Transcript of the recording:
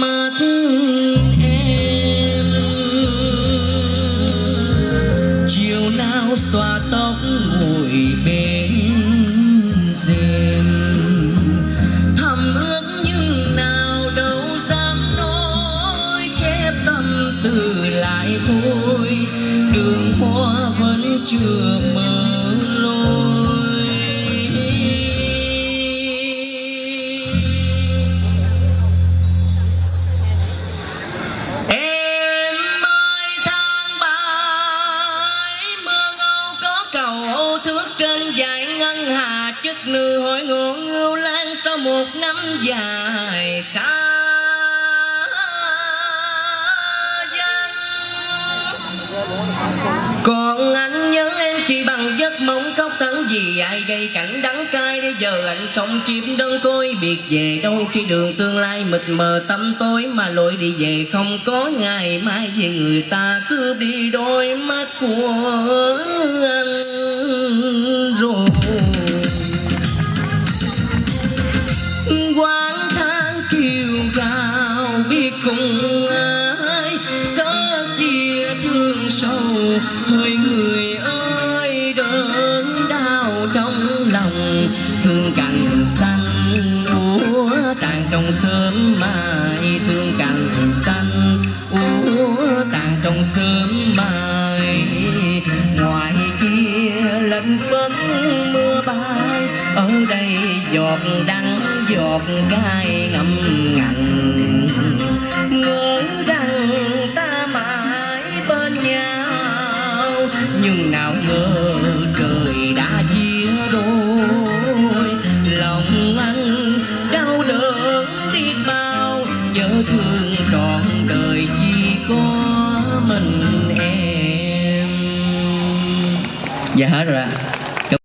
mắt em, chiều xòa tóc ngồi bên rèm. Thầm ước nhưng nào đâu dám nói, khép tâm từ lại thôi. Đường hoa vẫn chưa mở. Dải hà chất nữ hỏi ngộ ngưu lan sau một năm dài xa còn anh nhớ em chỉ bằng giấc mộng khóc thẫn vì ai gây cảnh đắng cay. Để giờ anh sống chim đơn côi, biệt về đâu khi đường tương lai mịt mờ tâm tối. Mà lội đi về không có ngày mai vì người ta cướp đi đôi mắt của cùng ai xa chia thương sâu hơi người ơi đớn đau trong lòng. Thương cành xanh úa, tàn trong sớm mai. Thương cành xanh úa, tàn trong sớm mai. Ngoài kia lạnh phấn mưa bay, ở đây giọt đắng giọt cay ngậm ngành nhưng nào ngờ trời đã chia đôi. Lòng anh đau đớn biết bao, nhớ thương trọn đời chỉ có mình em. Dạ hết rồi ạ.